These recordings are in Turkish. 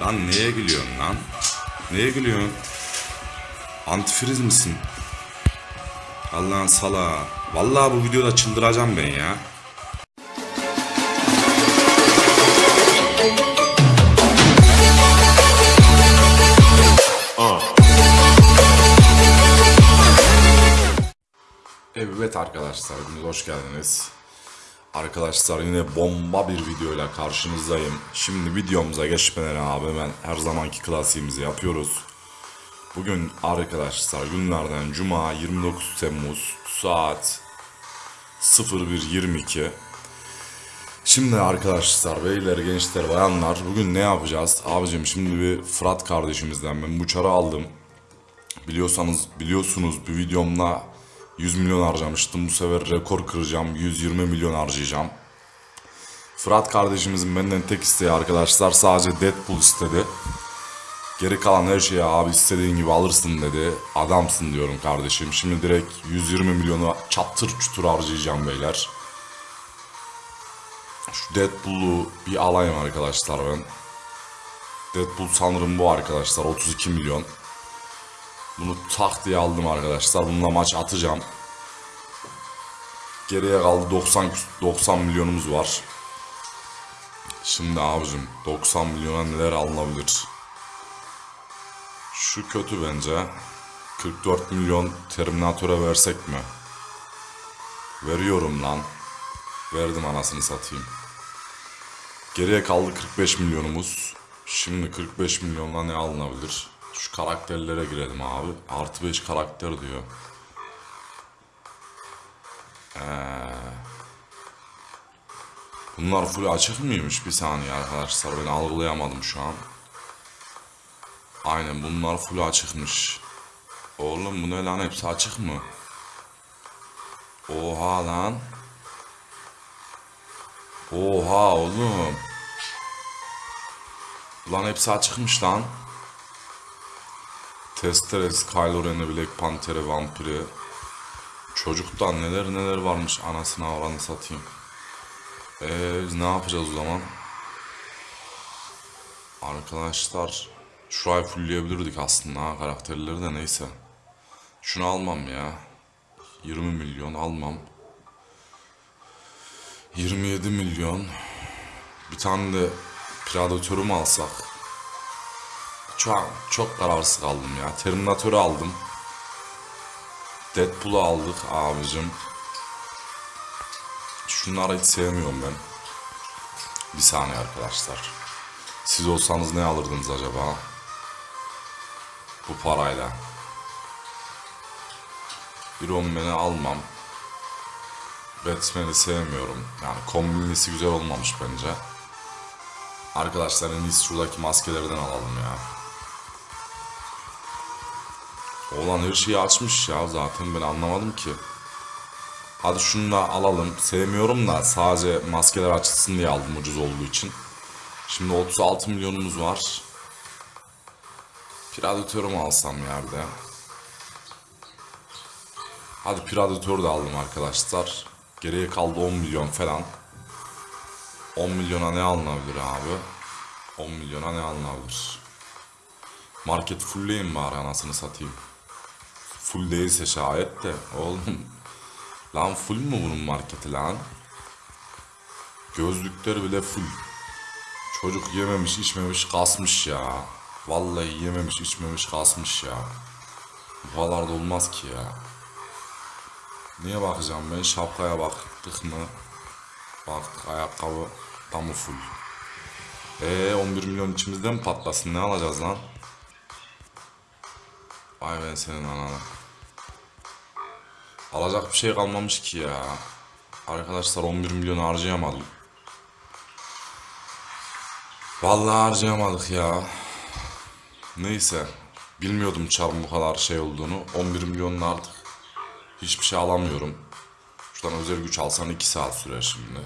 Lan neye gülüyorsun lan? Neye gülüyorsun? Antifriz misin? Allah'ın sala. Vallahi bu videoda çıldıracağım ben ya. Evet arkadaşlar, hoş geldiniz. Arkadaşlar yine bomba bir videoyla karşınızdayım. Şimdi videomuza geçmeden abi ben her zamanki klasiğimizi yapıyoruz. Bugün arkadaşlar günlerden Cuma 29 Temmuz saat 01.22 Şimdi arkadaşlar beyler gençler bayanlar bugün ne yapacağız? Abicim şimdi bir Fırat kardeşimizden ben bu çarı aldım. Biliyorsanız biliyorsunuz bir videomda 100 milyon harcamıştım. Bu sefer rekor kıracağım. 120 milyon harcayacağım. Fırat kardeşimizin benden tek isteği arkadaşlar sadece Deadpool istedi. Geri kalan her şeyi abi istediğin gibi alırsın dedi. Adamsın diyorum kardeşim. Şimdi direkt 120 milyonu çatır çutur harcayacağım beyler. Şu Deadpool'u bir alayım arkadaşlar ben. Deadpool sanırım bu arkadaşlar 32 milyon. Bunu tak diye aldım arkadaşlar. Bununla maç atacağım. Geriye kaldı 90 90 milyonumuz var. Şimdi abicim 90 milyona neler alınabilir? Şu kötü bence. 44 milyon Terminator'a versek mi? Veriyorum lan. Verdim anasını satayım. Geriye kaldı 45 milyonumuz. Şimdi 45 milyonla ne alınabilir? Şu karakterlere girelim abi. Artı 5 karakter diyor. Ee, bunlar full açık mıymış? Bir saniye arkadaşlar ben algılayamadım şu an. Aynen bunlar full açıkmış. Oğlum bu ne lan hepsi açık mı? Oha lan. Oha oğlum. Lan hepsi açıkmış lan. Testeres, Kylo Ren'i, Black Panther'i, Vampir'i. Çocuktan neler neler varmış anasına oranı satayım. Eee biz ne yapacağız o zaman? Arkadaşlar şurayı fullleyebilirdik aslında karakterleri de neyse. Şunu almam ya. 20 milyon almam. 27 milyon. Bir tane de Predator'u mu alsak? Çok, çok kararsız kaldım ya. Terminator'u aldım. Deadpool'u aldık abicim. Şunları hiç sevmiyorum ben. Bir saniye arkadaşlar. Siz olsanız ne alırdınız acaba? Bu parayla. Iron Man'i almam. Batman'i sevmiyorum. Yani kombinlisi güzel olmamış bence. Arkadaşlar en iyisi şuradaki maskelerden alalım ya. Oğlan her şeyi açmış ya zaten ben anlamadım ki. Hadi şunu da alalım. Sevmiyorum da sadece maskeler açılsın diye aldım ucuz olduğu için. Şimdi 36 milyonumuz var. Predator'u mu alsam yerde? Hadi Predator'u da aldım arkadaşlar. Geriye kaldı 10 milyon falan. 10 milyona ne alınabilir abi? 10 milyona ne alınabilir? Market fullleyin bari anasını satayım. Full değilse şayet de oğlum. Lan full mu bunun marketi lan? Gözlükleri bile full. Çocuk yememiş içmemiş kasmış ya. Vallahi yememiş içmemiş kasmış ya. Bu kadar da olmaz ki ya. Niye bakacağım ben şapkaya baktık mı? Baktık ayakkabı tam full. Eee 11 milyon içimizde mi patlasın ne alacağız lan? Vay ben senin anana. Alacak bir şey kalmamış ki ya. Arkadaşlar 11 milyon harcayamadım. Vallahi harcayamadık ya. Neyse. Bilmiyordum çarın bu kadar şey olduğunu. 11 milyonla artık hiçbir şey alamıyorum. Şuradan özel güç alsan 2 saat sürer şimdi.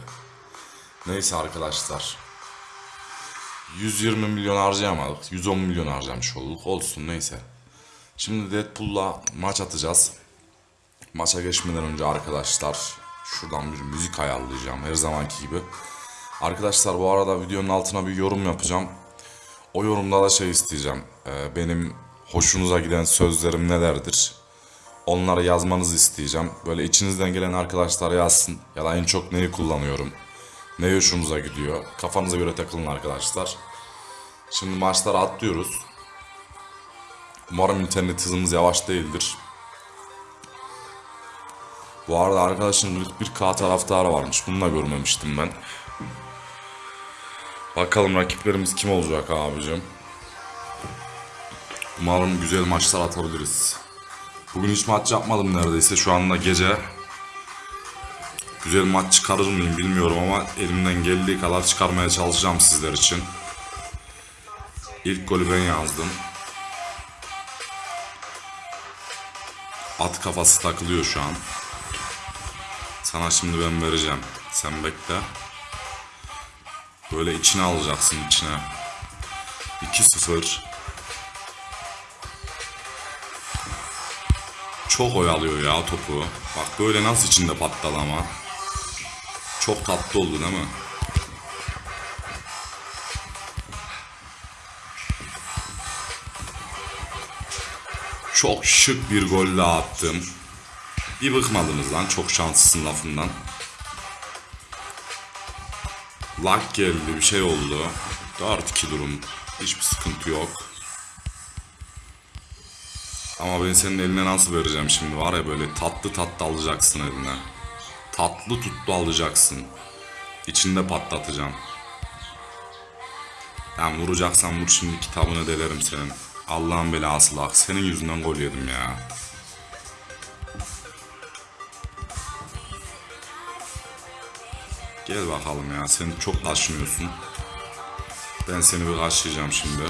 Neyse arkadaşlar. 120 milyon harcayamadık. 110 milyon harcamış olduk. Olsun neyse. Şimdi Deadpool'la maç atacağız. Maça geçmeden önce arkadaşlar şuradan bir müzik ayarlayacağım her zamanki gibi. Arkadaşlar bu arada videonun altına bir yorum yapacağım. O yorumda da şey isteyeceğim. Ee, benim hoşunuza giden sözlerim nelerdir? Onları yazmanızı isteyeceğim. Böyle içinizden gelen arkadaşlar yazsın. Ya da en çok neyi kullanıyorum? Ne hoşunuza gidiyor? Kafanıza göre takılın arkadaşlar. Şimdi maçlara atlıyoruz. Umarım internet hızımız yavaş değildir. Bu arada arkadaşın 41K taraftarı varmış. Bunu da görmemiştim ben. Bakalım rakiplerimiz kim olacak abicim. Umarım güzel maçlar atabiliriz. Bugün hiç maç yapmadım neredeyse. Şu anda gece. Güzel maç çıkarır mıyım bilmiyorum ama elimden geldiği kadar çıkarmaya çalışacağım sizler için. İlk golü ben yazdım. At kafası takılıyor şu an. Sana şimdi ben vereceğim. Sen bekle. Böyle içine alacaksın içine. 2-0. Çok oyalıyor ya topu. Bak böyle nasıl içinde patladı ama. Çok tatlı oldu değil mi? Çok şık bir gol daha attım. Bir bıkmadınız lan çok şanslısın lafından. Lag geldi bir şey oldu. 4-2 durum. Hiçbir sıkıntı yok. Ama ben senin eline nasıl vereceğim şimdi var ya böyle tatlı tatlı alacaksın eline. Tatlı tuttu alacaksın. İçinde patlatacağım. Yani vuracaksan vur şimdi kitabını delerim senin. Allah'ın belası bak senin yüzünden gol yedim ya. Gel bakalım ya sen çok taşınıyorsun. Ben seni bir karşılayacağım şimdi.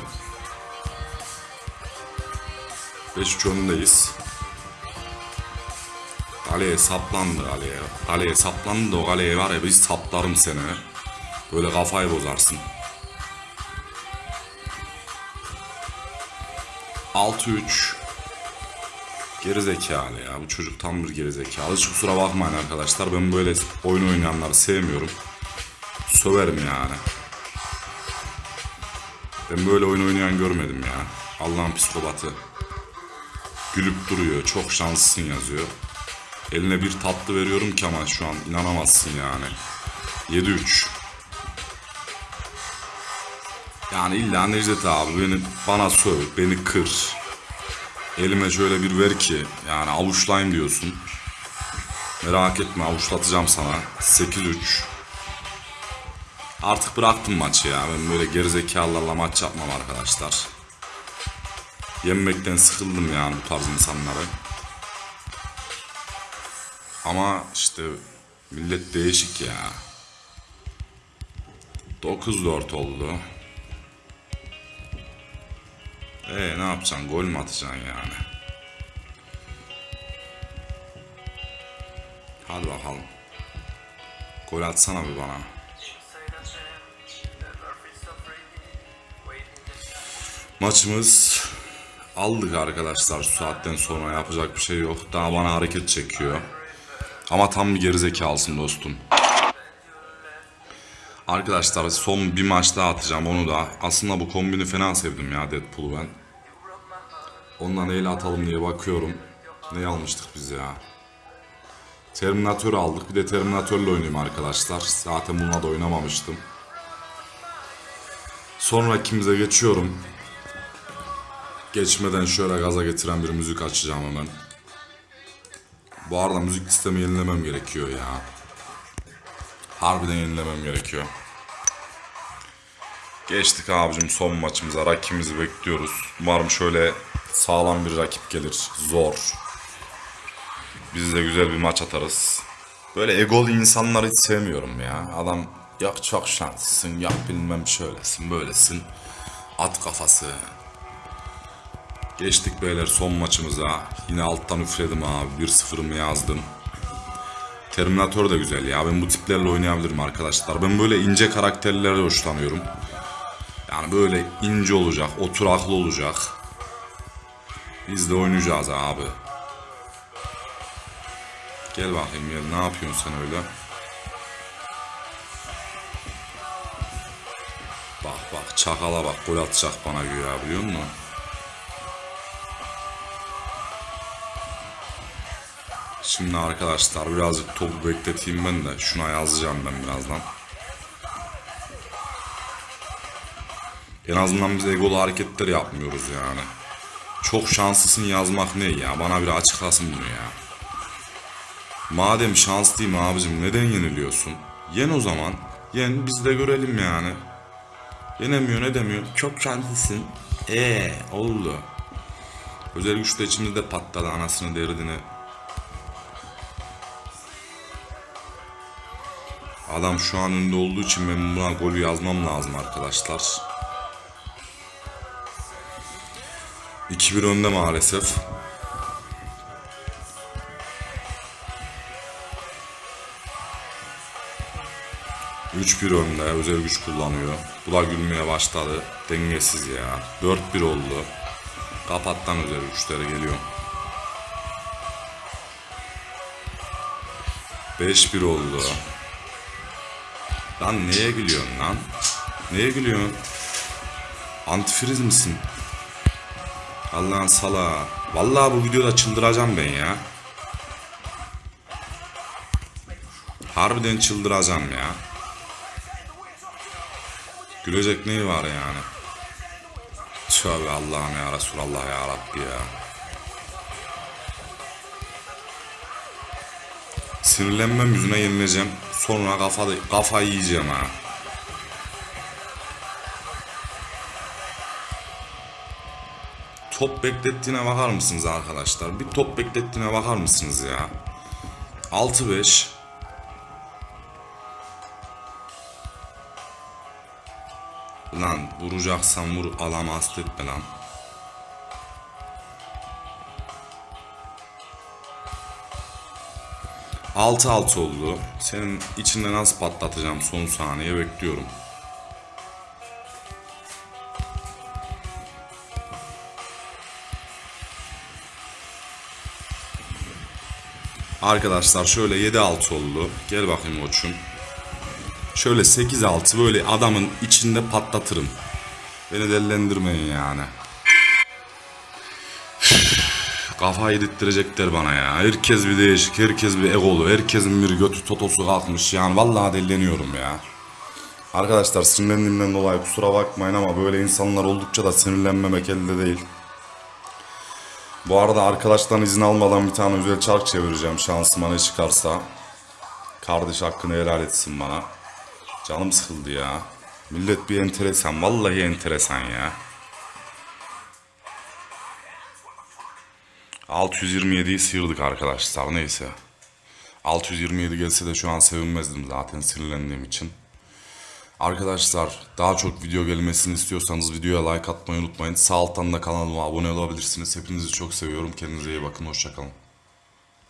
5-3 önündeyiz. Kaleye saplandı kaleye. Kaleye saplandı o kaleye var ya biz saplarım seni. Böyle kafayı bozarsın. 6-3 Gerizekalı ya bu çocuk tam bir gerizekalı. Hiç kusura bakmayın arkadaşlar ben böyle oyun oynayanları sevmiyorum. Söverim yani. Ben böyle oyun oynayan görmedim ya. Allah'ın psikopatı. Gülüp duruyor. Çok şanslısın yazıyor. Eline bir tatlı veriyorum ki ama şu an inanamazsın yani. 7-3. Yani illa Necdet abi beni bana söv, beni kır. Elime şöyle bir ver ki yani avuçlayayım diyorsun. Merak etme avuçlatacağım sana. 8-3. Artık bıraktım maçı ya. Ben böyle gerizekalılarla maç yapmam arkadaşlar. Yenmekten sıkıldım yani bu tarz insanları. Ama işte millet değişik ya. 9-4 oldu. Ee ne yapacaksın? Gol mü atacaksın yani? Hadi bakalım. Gol atsana bir bana. Maçımız aldık arkadaşlar şu saatten sonra yapacak bir şey yok. Daha bana hareket çekiyor. Ama tam bir gerizekalısın dostum. Arkadaşlar son bir maç daha atacağım onu da. Aslında bu kombini fena sevdim ya Deadpool'u ben. Ondan neyle atalım diye bakıyorum. Ne almıştık biz ya? Terminator aldık. Bir de Terminator'la oynayayım arkadaşlar. Zaten bununla da oynamamıştım. Sonra kimize geçiyorum. Geçmeden şöyle gaza getiren bir müzik açacağım hemen. Bu arada müzik listemi yenilemem gerekiyor ya. Harbiden yenilemem gerekiyor. Geçtik abicim son maçımıza. Rakibimizi bekliyoruz. Umarım şöyle sağlam bir rakip gelir. Zor. Biz de güzel bir maç atarız. Böyle egolu insanları hiç sevmiyorum ya. Adam yok çok şanslısın, yok bilmem şöylesin, böylesin. At kafası. Geçtik beyler son maçımıza. Yine alttan üfledim abi. 1-0'ımı yazdım. Terminator da güzel ya. Ben bu tiplerle oynayabilirim arkadaşlar. Ben böyle ince karakterlere hoşlanıyorum. Yani böyle ince olacak, oturaklı olacak. Biz de oynayacağız abi. Gel bakayım gel. Ne yapıyorsun sen öyle? Bak bak Çakala bak gol atacak bana güya biliyor musun? Şimdi arkadaşlar birazcık topu bekleteyim ben de. Şuna yazacağım ben birazdan. En azından biz egolu hareketler yapmıyoruz yani. Çok şanslısın yazmak ne ya? Bana bir açıklasın bunu ya. Madem şanslıyım abicim neden yeniliyorsun? Yen o zaman. Yen biz de görelim yani. Yenemiyor ne demiyor? Çok şanslısın. Eee oldu. Özel güçte içimde de patladı anasını derdini. Adam şu an önde olduğu için ben buna golü yazmam lazım arkadaşlar. 2-1 önde maalesef. Üç bir önde özel güç kullanıyor. Bu da gülmeye başladı. Dengesiz ya. 4-1 oldu. Kapattan özel güçleri geliyor. 5-1 oldu. Lan neye gülüyorsun lan? Neye gülüyorsun? Antifriz misin? Allah'ın sala. Vallahi bu videoda çıldıracağım ben ya. Harbiden çıldıracağım ya. Gülecek neyi var yani? Tövbe Allah'ım ya Resulallah ya Rabbi ya. Sinirlenmem yüzüne yenileceğim. Sonra kafa, kafa yiyeceğim ha. Top beklettiğine bakar mısınız arkadaşlar? Bir top beklettiğine bakar mısınız ya? 6-5 Lan vuracaksan vur alama etme lan. Altı altı oldu. Senin içinde nasıl patlatacağım son saniye bekliyorum. Arkadaşlar şöyle 7-6 oldu. Gel bakayım koçum. Şöyle 8-6 böyle adamın içinde patlatırım. Beni dellendirmeyin yani. Kafa yedirttirecekler bana ya. Herkes bir değişik, herkes bir egolu, herkesin bir götü totosu kalkmış. Yani vallahi delleniyorum ya. Arkadaşlar sinirlendiğimden dolayı kusura bakmayın ama böyle insanlar oldukça da sinirlenmemek elde değil. Bu arada arkadaştan izin almadan bir tane özel çark çevireceğim şansıma ne çıkarsa. Kardeş hakkını helal etsin bana. Canım sıkıldı ya. Millet bir enteresan. Vallahi enteresan ya. 627'yi sıyırdık arkadaşlar. Neyse. 627 gelse de şu an sevinmezdim zaten sinirlendiğim için. Arkadaşlar daha çok video gelmesini istiyorsanız videoya like atmayı unutmayın. Sağ alttan da kanalıma abone olabilirsiniz. Hepinizi çok seviyorum. Kendinize iyi bakın. Hoşçakalın.